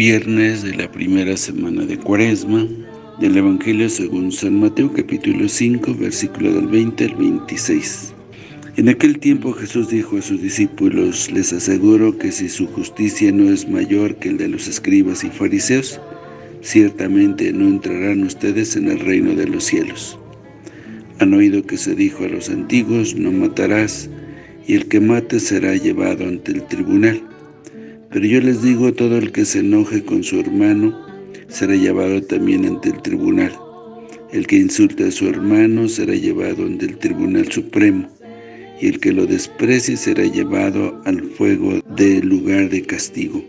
Viernes de la primera semana de Cuaresma, del Evangelio según San Mateo capítulo 5, versículo del 20 al 26. En aquel tiempo Jesús dijo a sus discípulos, les aseguro que si su justicia no es mayor que el de los escribas y fariseos, ciertamente no entrarán ustedes en el reino de los cielos. Han oído que se dijo a los antiguos, no matarás, y el que mate será llevado ante el tribunal. Pero yo les digo, todo el que se enoje con su hermano, será llevado también ante el tribunal. El que insulte a su hermano será llevado ante el tribunal supremo y el que lo desprecie será llevado al fuego del lugar de castigo.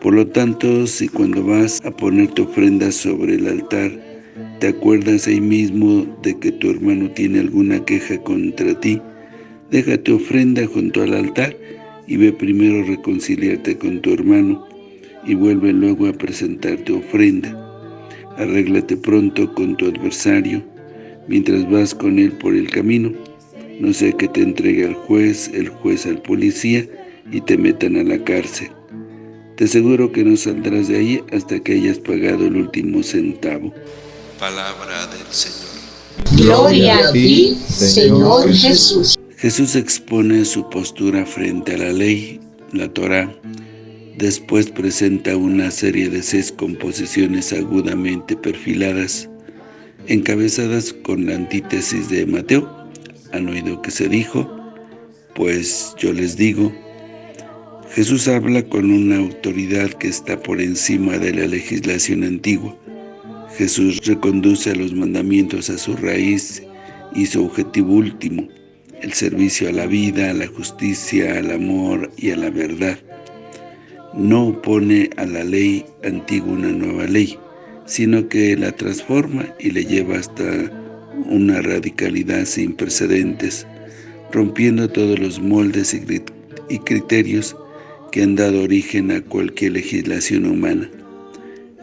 Por lo tanto, si cuando vas a poner tu ofrenda sobre el altar, te acuerdas ahí mismo de que tu hermano tiene alguna queja contra ti, deja tu ofrenda junto al altar y ve primero reconciliarte con tu hermano y vuelve luego a presentar tu ofrenda. Arréglate pronto con tu adversario mientras vas con él por el camino no sea que te entregue al juez, el juez al policía y te metan a la cárcel. Te aseguro que no saldrás de ahí hasta que hayas pagado el último centavo. Palabra del Señor. Gloria a ti, Señor Jesús. Jesús expone su postura frente a la ley, la Torah. Después presenta una serie de seis composiciones agudamente perfiladas, encabezadas con la antítesis de Mateo, han oído que se dijo, pues yo les digo, Jesús habla con una autoridad que está por encima de la legislación antigua. Jesús reconduce a los mandamientos a su raíz y su objetivo último, el servicio a la vida, a la justicia, al amor y a la verdad. No opone a la ley antigua una nueva ley, sino que la transforma y le lleva hasta una radicalidad sin precedentes, rompiendo todos los moldes y criterios que han dado origen a cualquier legislación humana.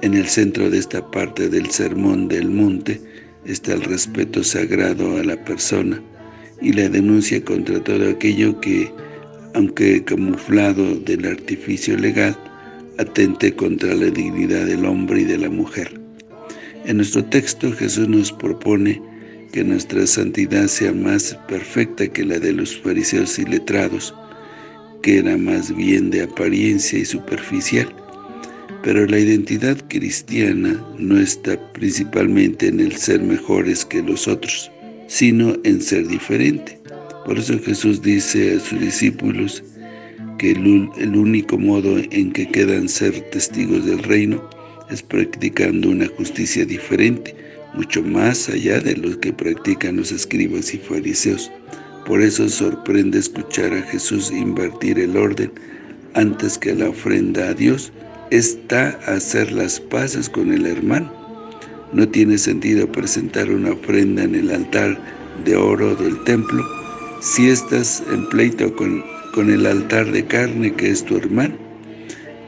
En el centro de esta parte del Sermón del Monte está el respeto sagrado a la persona y la denuncia contra todo aquello que, aunque camuflado del artificio legal, atente contra la dignidad del hombre y de la mujer. En nuestro texto Jesús nos propone que nuestra santidad sea más perfecta que la de los fariseos y letrados, que era más bien de apariencia y superficial. Pero la identidad cristiana no está principalmente en el ser mejores que los otros, sino en ser diferente. Por eso Jesús dice a sus discípulos que el, único modo en que quedan ser testigos del reino es practicando una justicia diferente, mucho más allá de lo que practican los escribas y fariseos. Por eso sorprende escuchar a Jesús invertir el orden antes que la ofrenda a Dios, está hacer las paces con el hermano. No tiene sentido presentar una ofrenda en el altar de oro del templo si estás en pleito con, con el altar de carne que es tu hermano.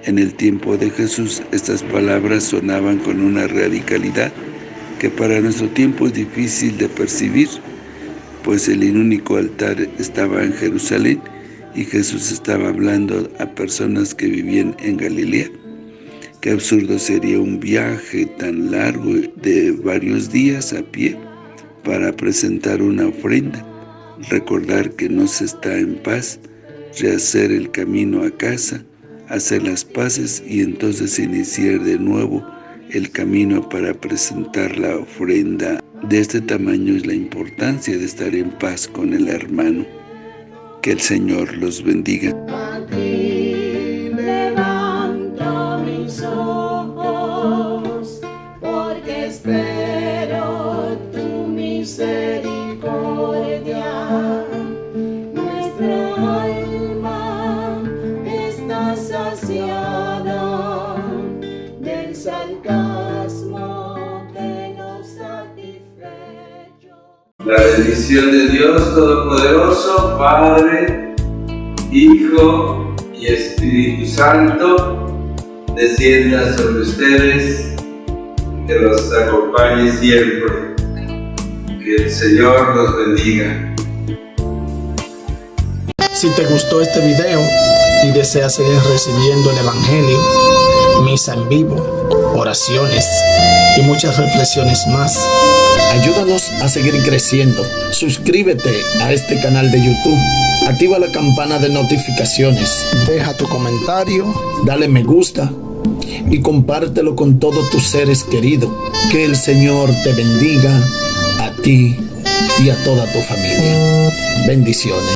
En el tiempo de Jesús estas palabras sonaban con una radicalidad que para nuestro tiempo es difícil de percibir, pues el único altar estaba en Jerusalén y Jesús estaba hablando a personas que vivían en Galilea. Qué absurdo sería un viaje tan largo de varios días a pie para presentar una ofrenda, recordar que no se está en paz, rehacer el camino a casa, hacer las paces y entonces iniciar de nuevo el camino para presentar la ofrenda. De este tamaño es la importancia de estar en paz con el hermano. Que el Señor los bendiga. La bendición de Dios Todopoderoso, Padre, Hijo y Espíritu Santo, descienda sobre ustedes que los acompañe siempre. Que el Señor los bendiga. Si te gustó este video y deseas seguir recibiendo el Evangelio, misa en vivo, oraciones y muchas reflexiones más, ayúdanos a seguir creciendo. Suscríbete a este canal de YouTube. Activa la campana de notificaciones. Deja tu comentario, dale me gusta y compártelo con todos tus seres queridos. Que el Señor te bendiga a ti y a toda tu familia. Bendiciones.